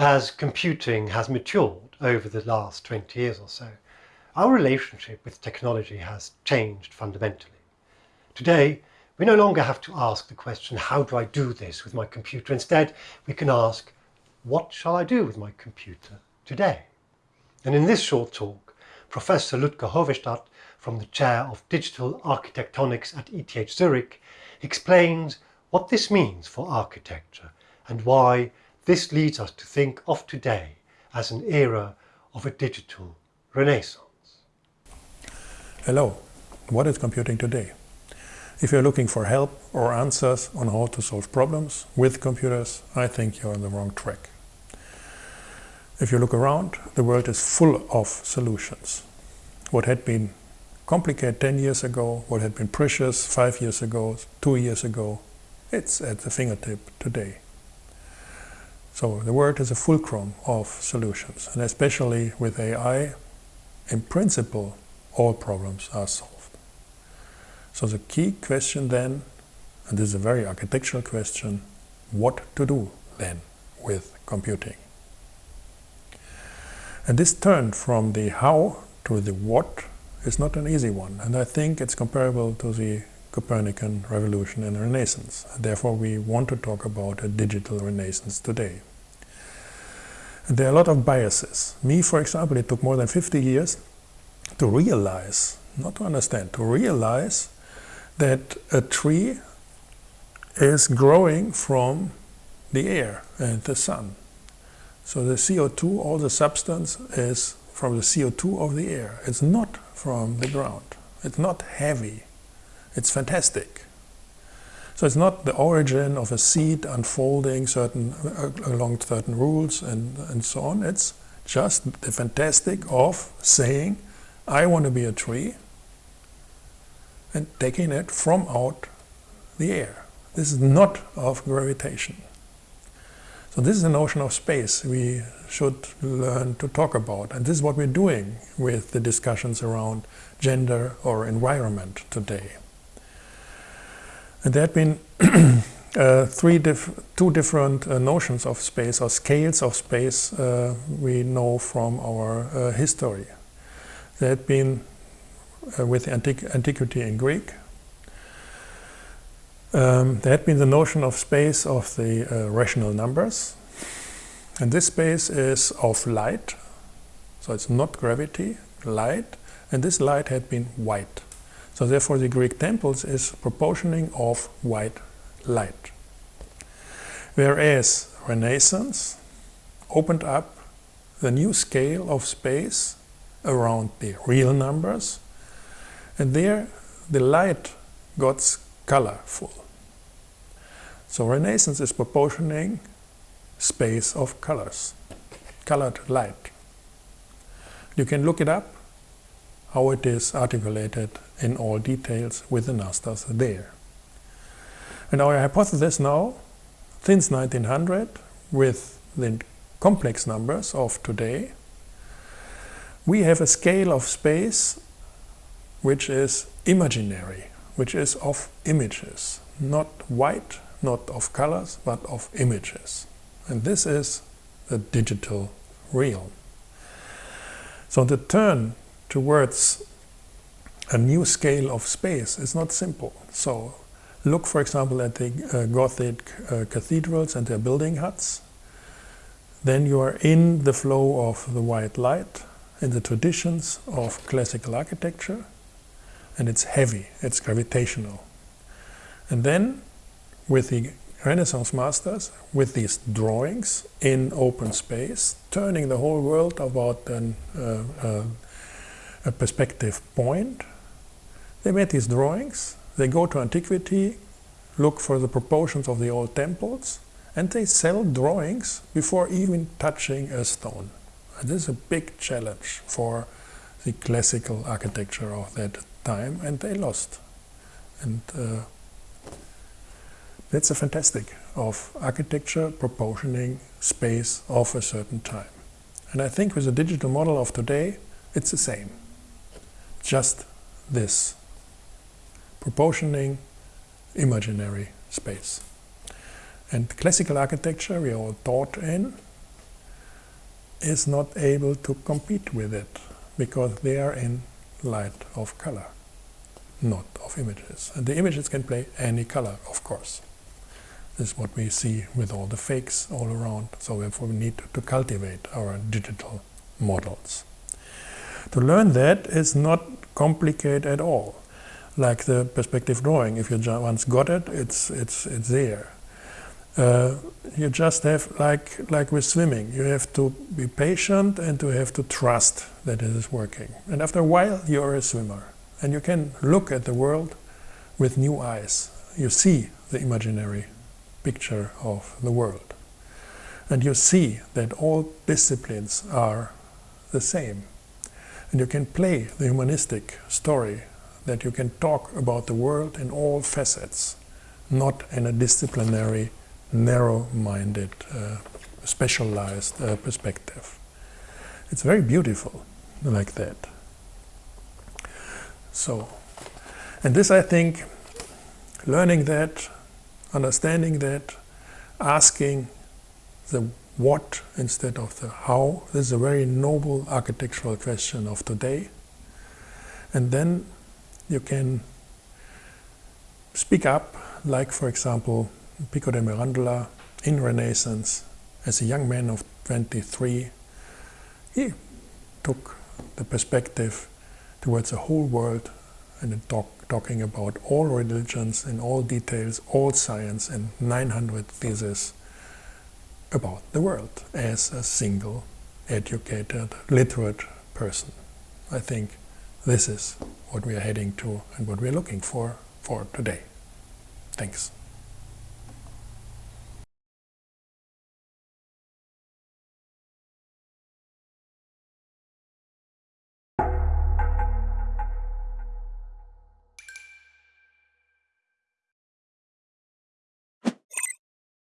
as computing has matured over the last 20 years or so, our relationship with technology has changed fundamentally. Today, we no longer have to ask the question, how do I do this with my computer? Instead, we can ask, what shall I do with my computer today? And in this short talk, Professor Ludger Hovestadt from the Chair of Digital Architectonics at ETH Zurich explains what this means for architecture and why this leads us to think of today as an era of a digital renaissance. Hello, what is computing today? If you're looking for help or answers on how to solve problems with computers, I think you're on the wrong track. If you look around, the world is full of solutions. What had been complicated 10 years ago, what had been precious 5 years ago, 2 years ago, it's at the fingertip today. So the world is a fulcrum of solutions, and especially with AI, in principle, all problems are solved. So the key question then, and this is a very architectural question, what to do then with computing? And this turn from the how to the what is not an easy one, and I think it's comparable to the Copernican revolution and renaissance. Therefore, we want to talk about a digital renaissance today. And there are a lot of biases. Me, for example, it took more than 50 years to realize, not to understand, to realize that a tree is growing from the air and the sun. So the CO2, all the substance is from the CO2 of the air. It's not from the ground. It's not heavy. It's fantastic. So it's not the origin of a seed unfolding certain uh, along certain rules and, and so on. It's just the fantastic of saying, I want to be a tree and taking it from out the air. This is not of gravitation. So this is the notion of space we should learn to talk about. And this is what we're doing with the discussions around gender or environment today. And there had been uh, three two different uh, notions of space or scales of space uh, we know from our uh, history. There had been uh, with antiqu antiquity in Greek, um, there had been the notion of space of the uh, rational numbers. And this space is of light, so it's not gravity, light, and this light had been white. So therefore the Greek temples is proportioning of white light. Whereas Renaissance opened up the new scale of space around the real numbers, and there the light got colorful. So Renaissance is proportioning space of colors, colored light. You can look it up, how it is articulated in all details with the Nastas there. And our hypothesis now, since 1900, with the complex numbers of today, we have a scale of space which is imaginary, which is of images, not white, not of colors, but of images. And this is the digital realm. So the turn towards a new scale of space is not simple. So look, for example, at the uh, Gothic uh, cathedrals and their building huts. Then you are in the flow of the white light, in the traditions of classical architecture, and it's heavy, it's gravitational. And then with the Renaissance masters, with these drawings in open space, turning the whole world about an, uh, uh, a perspective point. They made these drawings, they go to antiquity, look for the proportions of the old temples, and they sell drawings before even touching a stone. And this is a big challenge for the classical architecture of that time, and they lost. And uh, that's a fantastic of architecture proportioning space of a certain time. And I think with the digital model of today, it's the same. Just this. Proportioning imaginary space. And classical architecture we are taught in is not able to compete with it because they are in light of color, not of images. And the images can play any color, of course. This is what we see with all the fakes all around. So therefore we need to cultivate our digital models. To learn that is not complicated at all. Like the perspective drawing, if you once got it, it's, it's, it's there. Uh, you just have, like, like with swimming, you have to be patient and to have to trust that it is working. And after a while, you're a swimmer. And you can look at the world with new eyes. You see the imaginary picture of the world. And you see that all disciplines are the same. And you can play the humanistic story, that you can talk about the world in all facets, not in a disciplinary narrow-minded, uh, specialized uh, perspective. It's very beautiful like that. So, and this I think, learning that, understanding that, asking the what instead of the how, this is a very noble architectural question of today. And then you can speak up, like for example, Pico de Mirandola in Renaissance as a young man of 23. He took the perspective towards the whole world and talk, talking about all religions in all details, all science and 900 theses about the world as a single educated, literate person. I think this is what we are heading to and what we are looking for for today. Thanks.